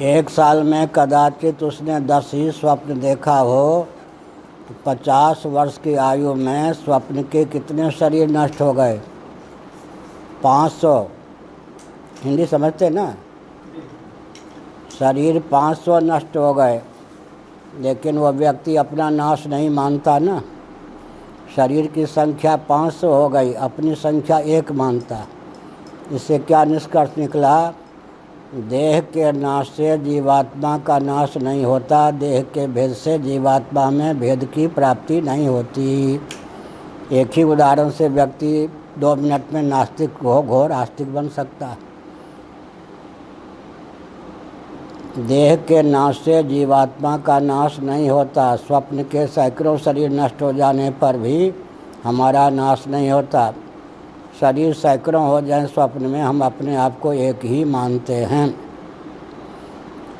एक साल में कदाचित उसने दस ही स्वप्न देखा हो तो पचास वर्ष की आयु में स्वप्न के कितने शरीर नष्ट हो गए? पाँच सौ। हिंदी समझते ना? शरीर पाँच सौ नष्ट हो गए, लेकिन वह व्यक्ति अपना नाश नहीं मानता ना। शरीर की संख्या 500 हो गई, अपनी संख्या एक मानता। इससे क्या निष्कर्ष निकला? देह के नाश से जीवात्मा का नाश नहीं होता, देह के भेद से जीवात्मा में भेद की प्राप्ति नहीं होती। एक ही उदाहरण से व्यक्ति दो मिनट में नास्तिक हो, घोर आस्तिक बन सकता। है देह के नाश से जीवात्मा का नाश नहीं होता, स्वप्न के सैकड़ों शरीर नष्ट हो जाने पर भी हमारा नाश नहीं होता। शरीर सैकड़ों हो जाए, स्वप्न में हम अपने आप को एक ही मानते हैं।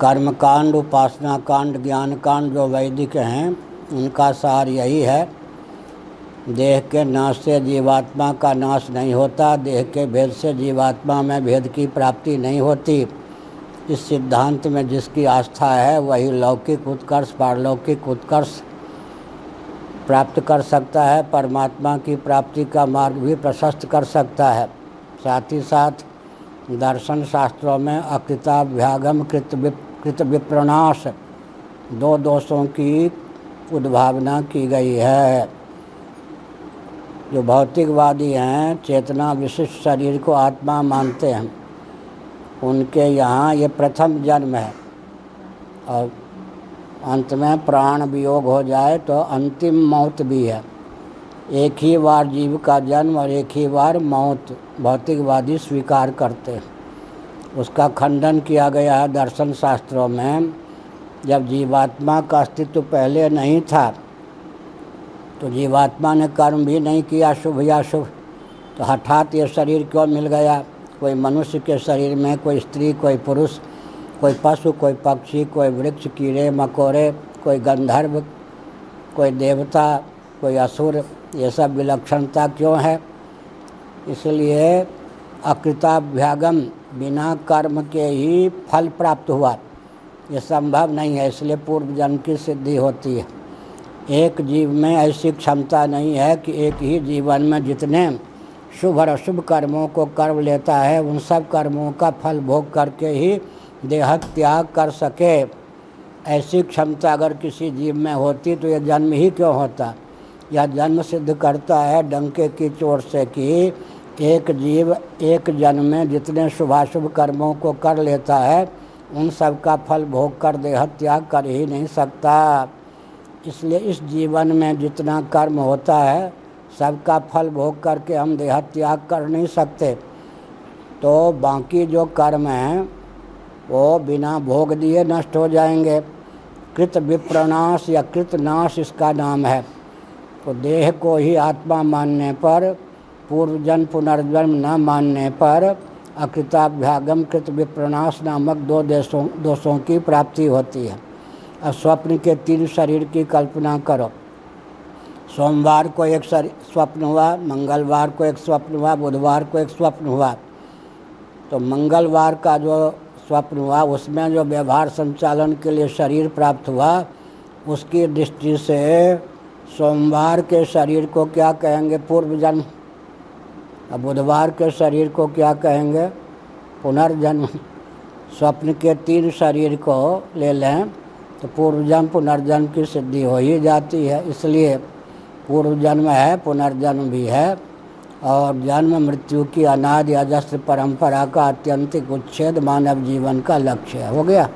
कर्मकांड उपासना कांड ज्ञान कांड जो वैदिक हैं, उनका सार यही है। देह के नाश से जीवात्मा का नाश नहीं होता, देह के भेद से जीवात्मा में भेद की प्राप्ति नहीं होती। इस सिद्धांत में जिसकी आस्था है, वही लौकिक उत्कर्ष, पारलौकिक उत्कर्ष प्राप्त कर सकता है, परमात्मा की प्राप्ति का मार्ग भी प्रशस्त कर सकता है। साथ ही साथ, दर्शन शास्त्रों में अकृताभ्यागम कृत कृत विप्रणाश, दो दोषों की उद्भावना की गई है। जो भौतिकवादी हैं, चेतना विशिष्ट शरीर को आत्मा मानते हैं। उनके यहाँ ये प्रथम जन्म है। और अंत में प्राण वियोग हो जाए तो अंतिम मौत भी है। एक ही बार जीव का जन्म और एक ही बार मौत भौतिकवादी स्वीकार करते हैं। उसका खंडन किया गया है दर्शन शास्त्रों में। जब जीवात्मा का अस्तित्व पहले नहीं था तो जीवात्मा ने कर्म भी नहीं किया, शुभ या शुभ तो हठात ये शरीर क्यों मिल गया? कोई मनुष्य के शरीर में कोई स्त्री, कोई पुरुष कोई पशु, कोई पक्षी, कोई वृक्ष, कीड़े, मकोड़े, कोई गंधर्व, कोई देवता, कोई असुर, ये सब विलक्षणता क्यों है? इसलिए अकृताभ्यागम बिना कर्म के ही फल प्राप्त हुआ। ये संभव नहीं है, इसलिए पूर्व जन्म की सिद्धि होती है। एक जीव में ऐसी क्षमता नहीं है कि एक ही जीवन में जितने शुभ और अशुभ कर्मों को कर्म लेता है, उन सब कर्मों का फल भोग करके ही देह त्याग कर सके। ऐसी क्षमता अगर किसी जीव में होती तो यह जन्म ही क्यों होता? यह जन्म सिद्ध करता है डंके की चोट से कि एक जीव एक जन्म में जितने शुभाशुभ कर्मों को कर लेता है, उन सब का फल भोग कर देह त्याग कर ही नहीं सकता। इसलिए इस जीवन में जितना कर्म होता है सबका फल भोग करके हम देह त्याग कर नहीं सकते। तो बाकी जो कर्म हैं वो बिना भोग दिए नष्ट हो जाएँगे। कृत विप्रनाश या कृत नाश इसका नाम है। तो देह को ही आत्मा मानने पर पूर्व जन्म पुनर्जन्म न मानने पर अकृताभ्यागम कृत विप्रनाश नामक दो देशों, दोषों की प्राप्ति होती है। अब स्वप्न के तीन शरीर की कल्पना करो। सोमवार को एक स्वप्न हुआ, मंगलवार को एक स्वप्न हुआ, बुधवार को एक स्वप्न हुआ। तो मंगलवार का जो स्वप्न हुआ, उसमें जो व्यवहार संचालन के लिए शरीर प्राप्त हुआ, उसकी दृष्टि से सोमवार के शरीर को क्या कहेंगे पूर्व जन्म बुधवार के शरीर को क्या कहेंगे? पुनर्जन्म। स्वप्न के तीन शरीर को ले लें तो पूर्व जन्म पुनर्जन्म की सिद्धि हो ही जाती है। इसलिए पूर्व जन्म है, पुनर्जन्म भी है। और जन्म मृत्यु की अनादि अजस्त्र परंपरा का अत्यंतिक उच्छेद मानव जीवन का लक्ष्य है। हो गया?